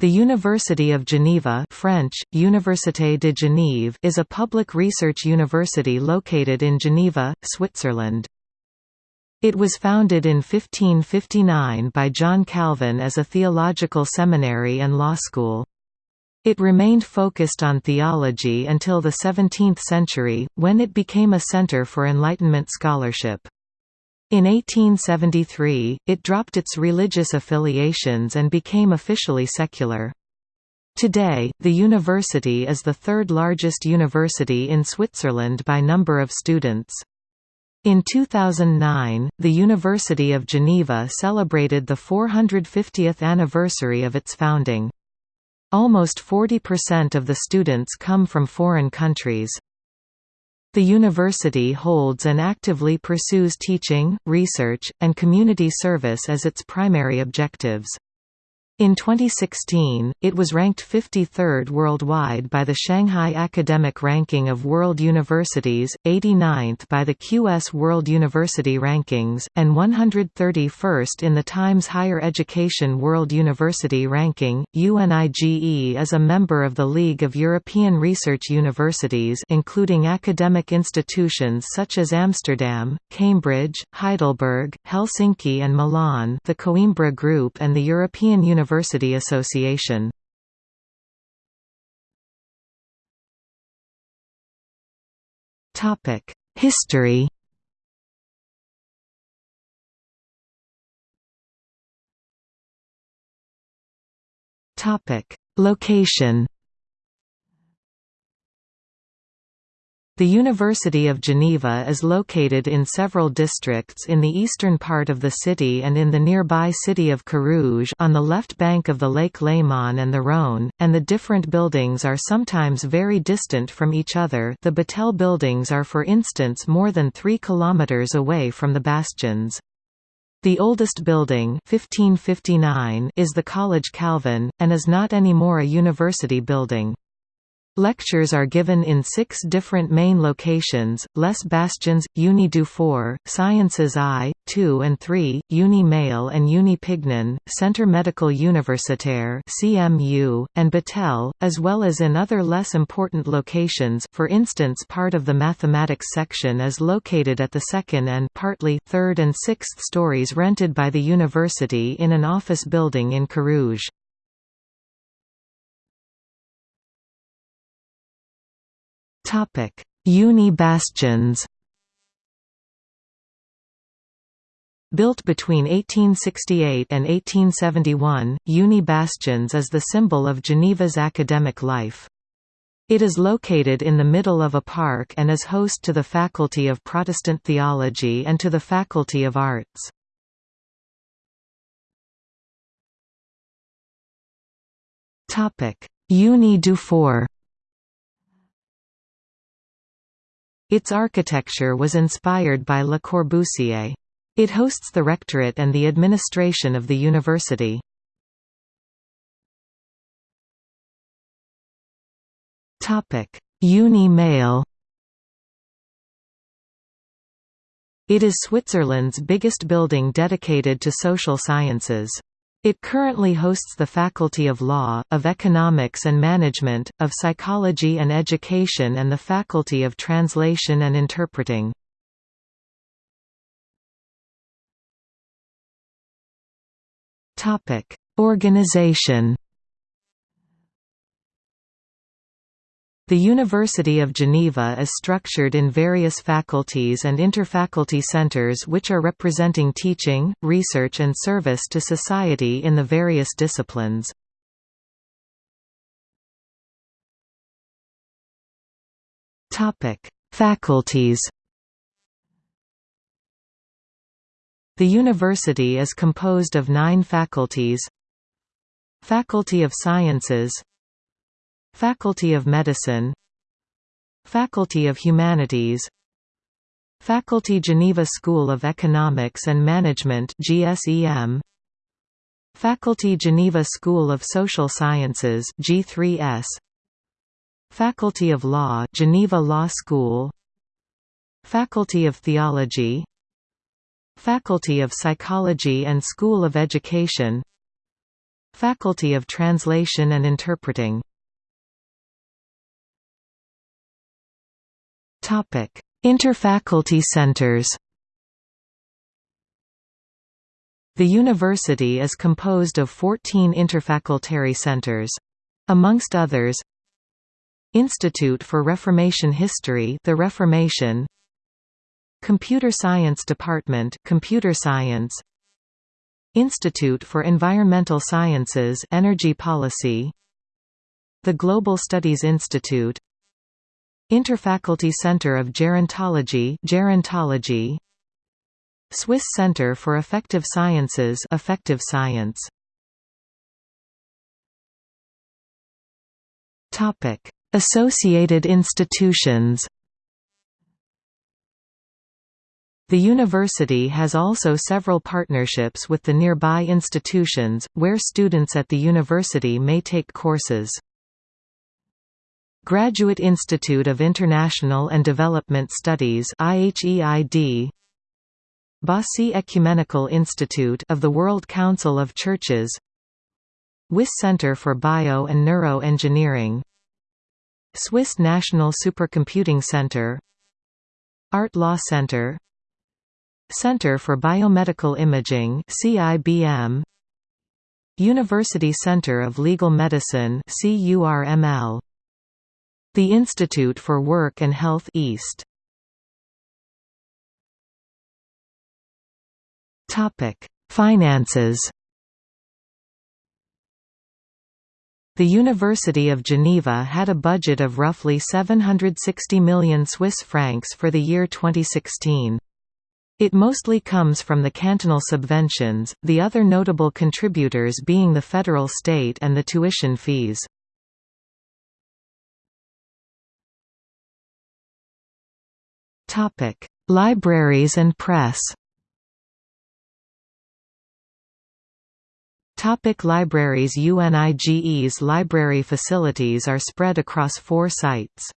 The University of Geneva French, Université de Genève is a public research university located in Geneva, Switzerland. It was founded in 1559 by John Calvin as a theological seminary and law school. It remained focused on theology until the 17th century, when it became a center for Enlightenment scholarship. In 1873, it dropped its religious affiliations and became officially secular. Today, the university is the third largest university in Switzerland by number of students. In 2009, the University of Geneva celebrated the 450th anniversary of its founding. Almost 40% of the students come from foreign countries. The university holds and actively pursues teaching, research, and community service as its primary objectives. In 2016, it was ranked 53rd worldwide by the Shanghai Academic Ranking of World Universities, 89th by the QS World University Rankings, and 131st in the Times Higher Education World University Ranking. UNIGE is a member of the League of European Research Universities, including academic institutions such as Amsterdam, Cambridge, Heidelberg, Helsinki, and Milan, the Coimbra Group, and the European University University Association. Topic History Topic Location The University of Geneva is located in several districts in the eastern part of the city and in the nearby city of Carouge on the left bank of the Lake Léman and the Rhône, and the different buildings are sometimes very distant from each other the Battelle buildings are for instance more than 3 kilometers away from the bastions. The oldest building 1559 is the College Calvin, and is not anymore a university building. Lectures are given in six different main locations, Les Bastions, Uni Dufour, Sciences I, II and III, Uni Mail and Uni Pignon, Centre Medical Universitaire CMU, and Battelle, as well as in other less important locations for instance part of the mathematics section is located at the second and partly third and sixth stories rented by the university in an office building in Carouge. Uni bastions Built between 1868 and 1871, Uni Bastions is the symbol of Geneva's academic life. It is located in the middle of a park and is host to the Faculty of Protestant Theology and to the Faculty of Arts. Uni Dufour Its architecture was inspired by Le Corbusier. It hosts the rectorate and the administration of the university. Uni Mail It is Switzerland's biggest building dedicated to social sciences. It currently hosts the Faculty of Law, of Economics and Management, of Psychology and Education and the Faculty of Translation and Interpreting. Organization The University of Geneva is structured in various faculties and interfaculty centers which are representing teaching, research and service to society in the various disciplines. Faculties The university is composed of nine faculties Faculty of Sciences Faculty of Medicine. Faculty of Humanities. Faculty Geneva School of Economics and Management GSEM Faculty Geneva School of Social Sciences G3S Faculty of Law Geneva Law School. Faculty of Theology. Faculty of Psychology and School of Education. Faculty of Translation and Interpreting Interfaculty centers The university is composed of 14 interfacultary centers. Amongst others Institute for Reformation History The Reformation Computer Science Department Computer Science Institute for Environmental Sciences Energy Policy The Global Studies Institute Interfaculty Center of Gerontology Gerontology. Swiss Center for Affective Sciences Affective Science. Topic Associated institutions. The university has also several partnerships with the nearby institutions, where students at the university may take courses. Graduate Institute of International and Development Studies IHEID Bossey Ecumenical Institute of the World Council of Churches WIS Center for Bio and Neuro Engineering Swiss National Supercomputing Center Art Law Center Center for Biomedical Imaging CIBM University Center of Legal Medicine CURML The Institute for Work and Health IST Topic Finances The University of Geneva had a budget of roughly 760 million Swiss francs for the year 2016. It mostly comes from the cantonal subventions, the other notable contributors being the federal state and the tuition fees. Libraries and press Topic libraries UNIGE's library facilities are spread across four sites.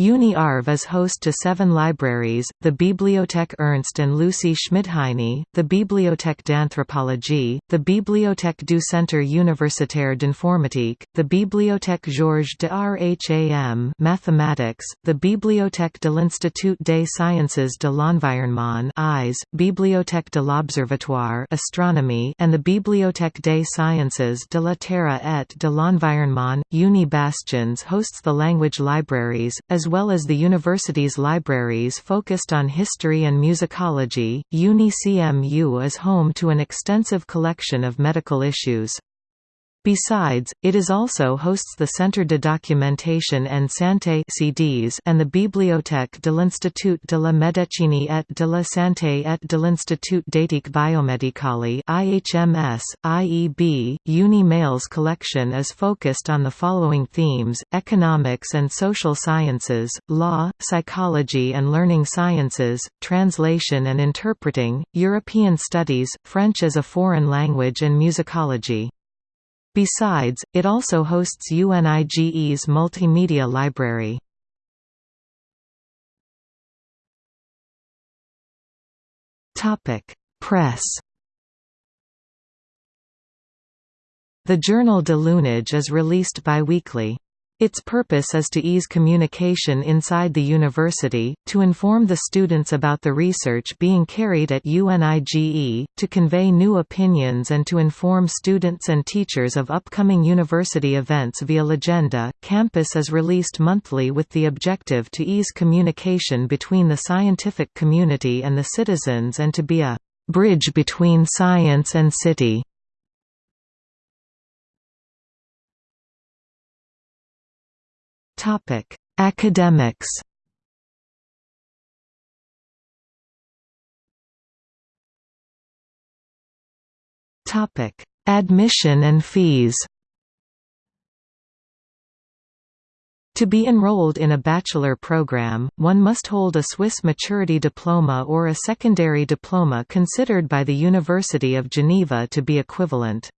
Uni-Arv is host to seven libraries, the Bibliothèque Ernst and Lucie Schmidheiny, the Bibliothèque d'Anthropologie, the Bibliothèque du Centre Universitaire d'Informatique, the Bibliothèque Georges de Rham Mathematics, the Bibliothèque de l'Institut des Sciences de l'Environnement IS, Bibliothèque de l'Observatoire Astronomy and the Bibliothèque des Sciences de la Terre et de l'Environnement. Uni Bastions hosts the language libraries, as well as the university's libraries focused on history and musicology. UniCMU is home to an extensive collection of medical issues. Besides, it is also hosts the Centre de Documentation and Santé CDs and the Bibliothèque de l'Institut de la Médecine et de la Santé et de l'Institut d'éthique biomédicale IHMS, IEB. Uni Mail's collection is focused on the following themes, economics and social sciences, law, psychology and learning sciences, translation and interpreting, European studies, French as a foreign language and musicology. Besides, it also hosts UNIGE's multimedia library. Press The journal de L'Unige is released biweekly. Its purpose is to ease communication inside the university, to inform the students about the research being carried at UNIGE, to convey new opinions and to inform students and teachers of upcoming university events via Legenda. Campus is released monthly with the objective to ease communication between the scientific community and the citizens and to be a bridge between science and city. Topic: Academics. Topic: Admission and fees. To be enrolled in a bachelor program, one must hold a Swiss maturity diploma or a secondary diploma considered by the University of Geneva to be equivalent.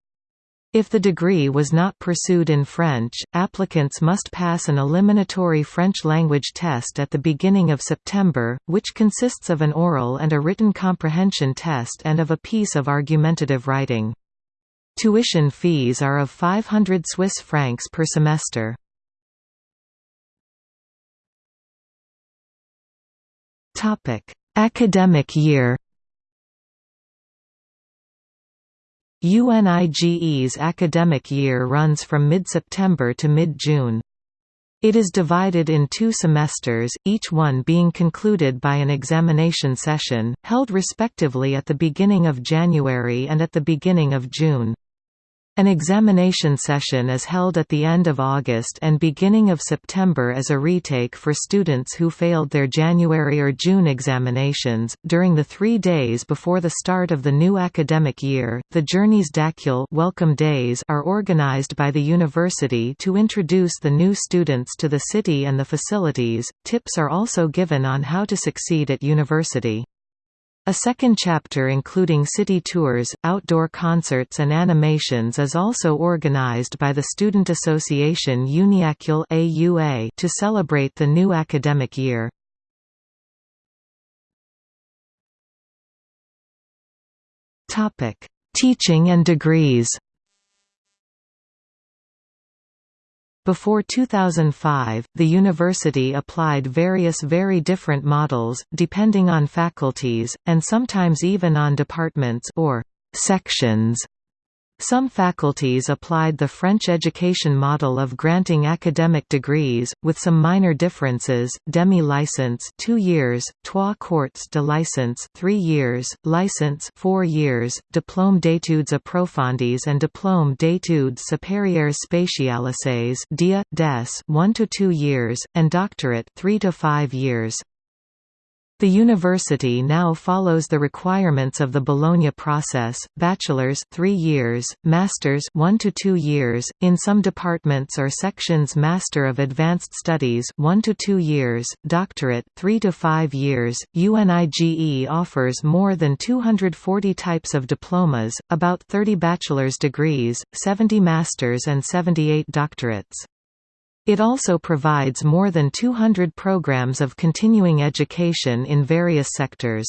If the degree was not pursued in French, applicants must pass an eliminatory French language test at the beginning of September, which consists of an oral and a written comprehension test and of a piece of argumentative writing. Tuition fees are of 500 Swiss francs per semester. Academic year UNIGE's academic year runs from mid-September to mid-June. It is divided in two semesters, each one being concluded by an examination session, held respectively at the beginning of January and at the beginning of June. An examination session is held at the end of August and beginning of September as a retake for students who failed their January or June examinations. During the three days before the start of the new academic year, the Journées d'Accueil welcome days are organized by the university to introduce the new students to the city and the facilities. Tips are also given on how to succeed at university. A second chapter including city tours, outdoor concerts and animations is also organized by the student association Uniacul AUA to celebrate the new academic year. Teaching and degrees Before 2005, the university applied various very different models, depending on faculties, and sometimes even on departments or sections. Some faculties applied the French education model of granting academic degrees, with some minor differences, demi-license 2 years, trois quarts de licence 3 years, licence 4 years, diplôme d'études approfondies and diplôme d'études supérieures spécialisées DIA, DES 1 to 2 years, and doctorate 3 to 5 years. The university now follows the requirements of the Bologna process, bachelor's 3 years, master's 1 to 2 years, in some departments or sections Master of Advanced Studies 1 to 2 years, doctorate 3 to 5 years. UNIGE offers more than 240 types of diplomas, about 30 bachelor's degrees, 70 masters and 78 doctorates. It also provides more than 200 programs of continuing education in various sectors.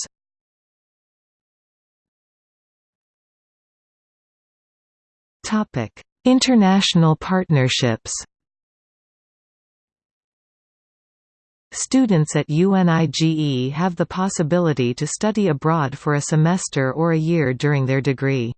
International partnerships Students at UNIGE have the possibility to study abroad for a semester or a year during their degree.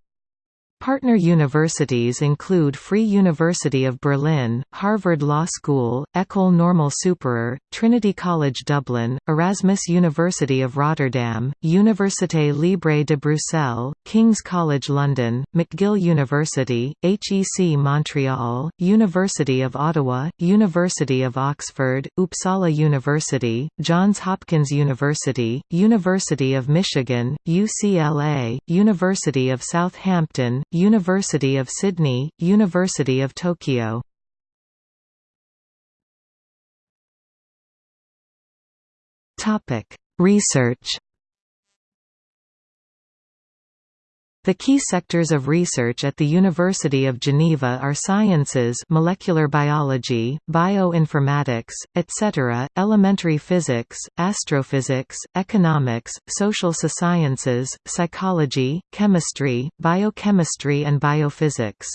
Partner universities include Free University of Berlin, Harvard Law School, École Normale Supérieure, Trinity College Dublin, Erasmus University of Rotterdam, Université Libre de Bruxelles, King's College London, McGill University, HEC Montreal, University of Ottawa, University of Oxford, Uppsala University, Johns Hopkins University, University of Michigan, UCLA, University of Southampton, University of Sydney, University of Tokyo. Research The key sectors of research at the University of Geneva are sciences molecular biology, bioinformatics, etc., elementary physics, astrophysics, economics, social sciences, psychology, chemistry, biochemistry and biophysics.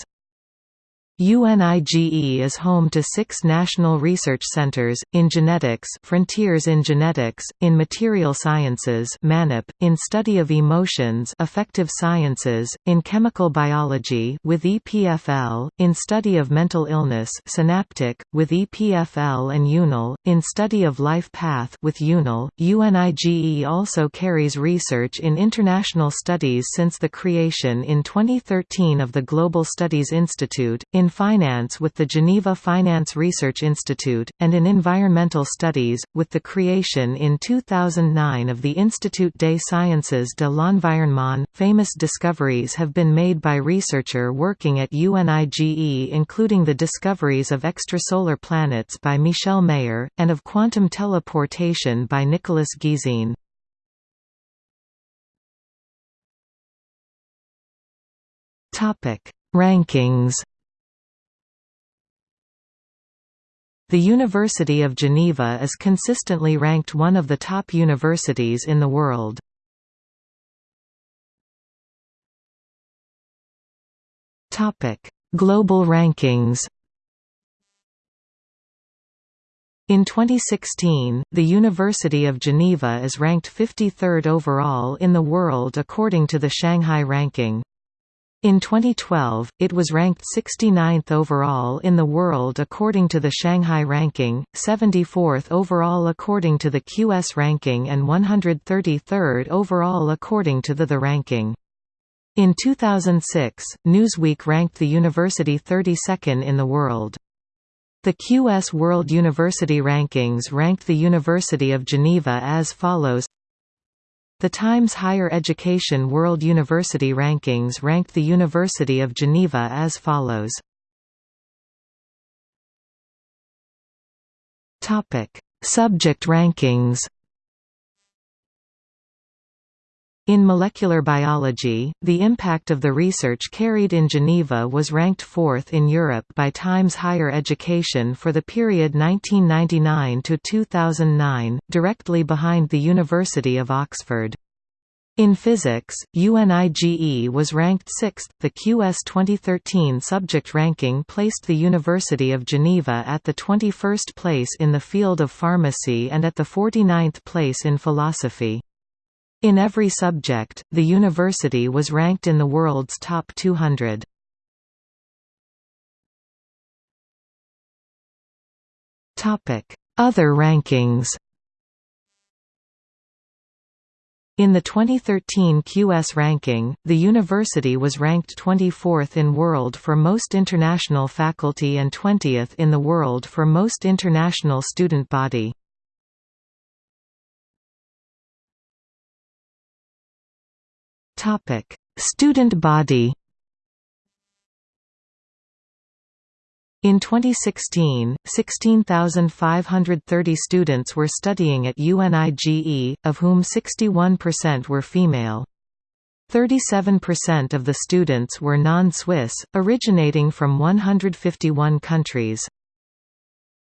UNIGE is home to six national research centers, in genetics Frontiers in Genetics, in Material Sciences MaNEP, in Study of Emotions Affective Sciences, in Chemical Biology with EPFL, in Study of Mental Illness Synaptic, with EPFL and UNIL, in Study of Life Path with UNIL. UNIGE also carries research in international studies since the creation in 2013 of the Global Studies Institute, in finance with the Geneva Finance Research Institute, and in environmental studies, with the creation in 2009 of the Institut des Sciences de l'Environnement. Famous discoveries have been made by researcher working at UNIGE including the discoveries of extrasolar planets by Michel Mayor, and of quantum teleportation by Nicolas Gisin. Rankings The University of Geneva is consistently ranked one of the top universities in the world. Global rankings In 2016, the University of Geneva is ranked 53rd overall in the world according to the Shanghai ranking. In 2012, it was ranked 69th overall in the world according to the Shanghai ranking, 74th overall according to the QS ranking and 133rd overall according to the The ranking. In 2006, Newsweek ranked the university 32nd in the world. The QS World University Rankings ranked the University of Geneva as follows The Times Higher Education World University Rankings ranked the University of Geneva as follows. Subject rankings In molecular biology, the impact of the research carried in Geneva was ranked fourth in Europe by Times Higher Education for the period 1999 to 2009, directly behind the University of Oxford. In physics, UNIGE was ranked sixth. The QS 2013 subject ranking placed the University of Geneva at the 21st place in the field of pharmacy and at the 49th place in philosophy. In every subject, the university was ranked in the world's top 200. Other rankings In the 2013 QS ranking, the university was ranked 24th in world for most international faculty and 20th in the world for most international student body. Topic: Student body. In 2016, 16,530 students were studying at UNIGE, of whom 61% were female. 37% of the students were non-Swiss, originating from 151 countries.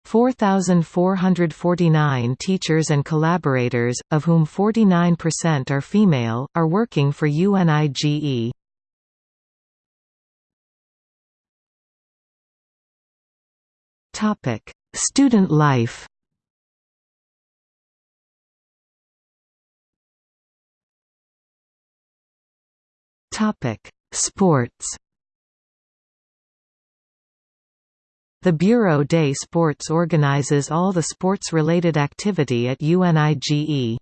4,449 teachers and collaborators, of whom 49% are female, are working for UNIGE. Student life Sports The Bureau des Sports organizes all the sports-related activity at UNIGE.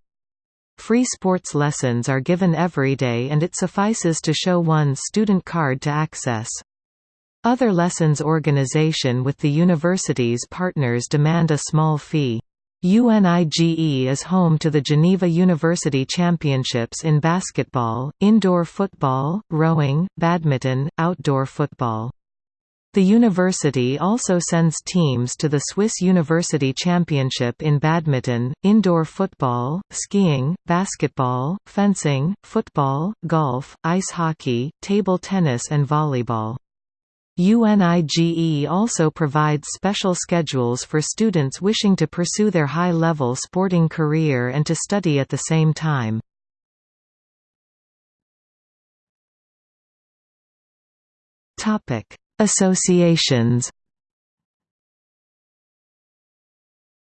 Free sports lessons are given every day and it suffices to show one's student card to access. Other lessons organization with the university's partners demand a small fee. UNIGE is home to the Geneva University Championships in basketball, indoor football, rowing, badminton, outdoor football. The university also sends teams to the Swiss University Championship in badminton, indoor football, skiing, basketball, fencing, football, golf, ice hockey, table tennis and volleyball. UNIGE also provides special schedules for students wishing to pursue their high-level sporting career and to study at the same time. Topic Associations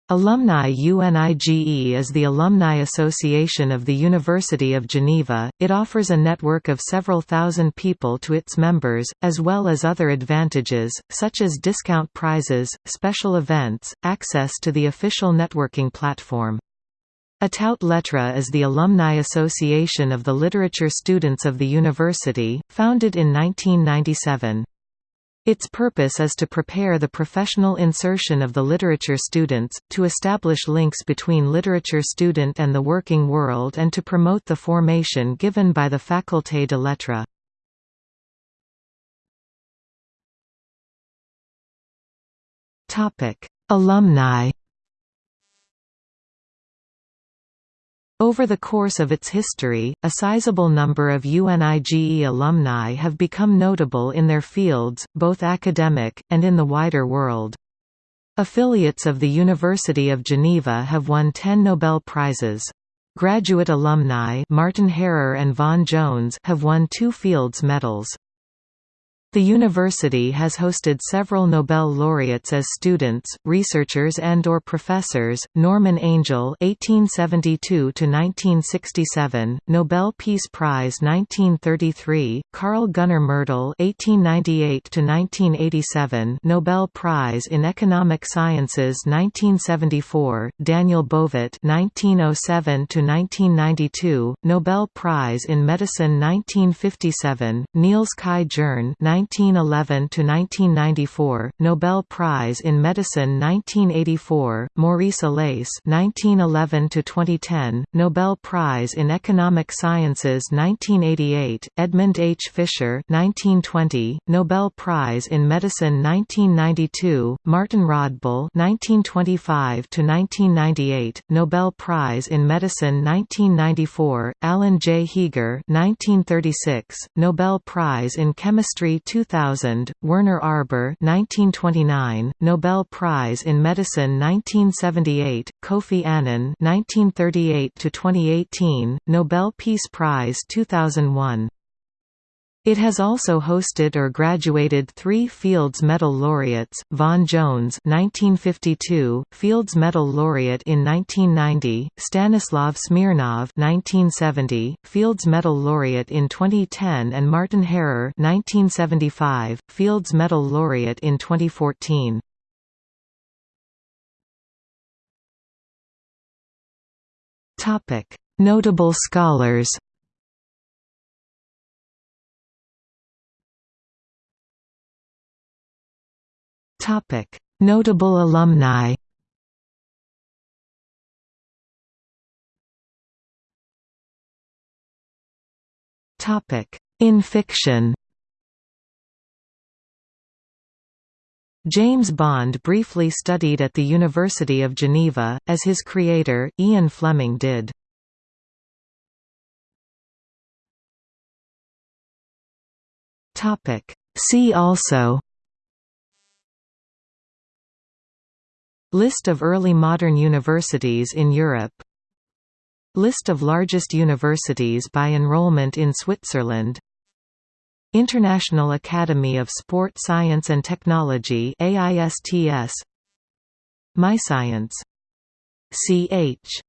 Alumni UNIGE is the alumni association of the University of Geneva. It offers a network of several thousand people to its members, as well as other advantages, such as discount prizes, special events, access to the official networking platform. Atout Lettres is the alumni association of the literature students of the university, founded in 1997. Its purpose is to prepare the professional insertion of the literature students, to establish links between literature student and the working world and to promote the formation given by the Faculté de Lettres. Alumni Over the course of its history, a sizable number of UNIGE alumni have become notable in their fields, both academic, and in the wider world. Affiliates of the University of Geneva have won 10 Nobel Prizes. Graduate alumni Martin Hairer and Vaughan Jones have won two Fields Medals. The university has hosted several Nobel laureates as students, researchers and or professors. Norman Angell (1872–1967), Nobel Peace Prize 1933; Carl Gunnar Myrdal (1898–1987), Nobel Prize in Economic Sciences 1974; Daniel Bovet (1907–1992), Nobel Prize in Medicine 1957; Niels Kai Jerne 1911 to 1994, Nobel Prize in Medicine 1984, Maurice Allais 1911 to 2010, Nobel Prize in Economic Sciences 1988, Edmund H. Fischer 1920, Nobel Prize in Medicine 1992, Martin Rodbell 1925 to 1998, Nobel Prize in Medicine 1994, Alan J. Heeger 1936, Nobel Prize in Chemistry 2000, Werner Arber 1929, Nobel Prize in Medicine 1978, Kofi Annan 1938 to 2018, Nobel Peace Prize 2001. It has also hosted or graduated three Fields Medal laureates, Vaughan Jones 1952, Fields Medal laureate in 1990, Stanislav Smirnov 1970, Fields Medal laureate in 2010 and Martin Hairer 1975, Fields Medal laureate in 2014. Notable scholars Notable alumni. In fiction. James Bond briefly studied at the University of Geneva, as his creator, Ian Fleming did. See also List of early modern universities in Europe. List of largest universities by enrollment in Switzerland. International Academy of Sport Science and Technology AISTS MyScience CH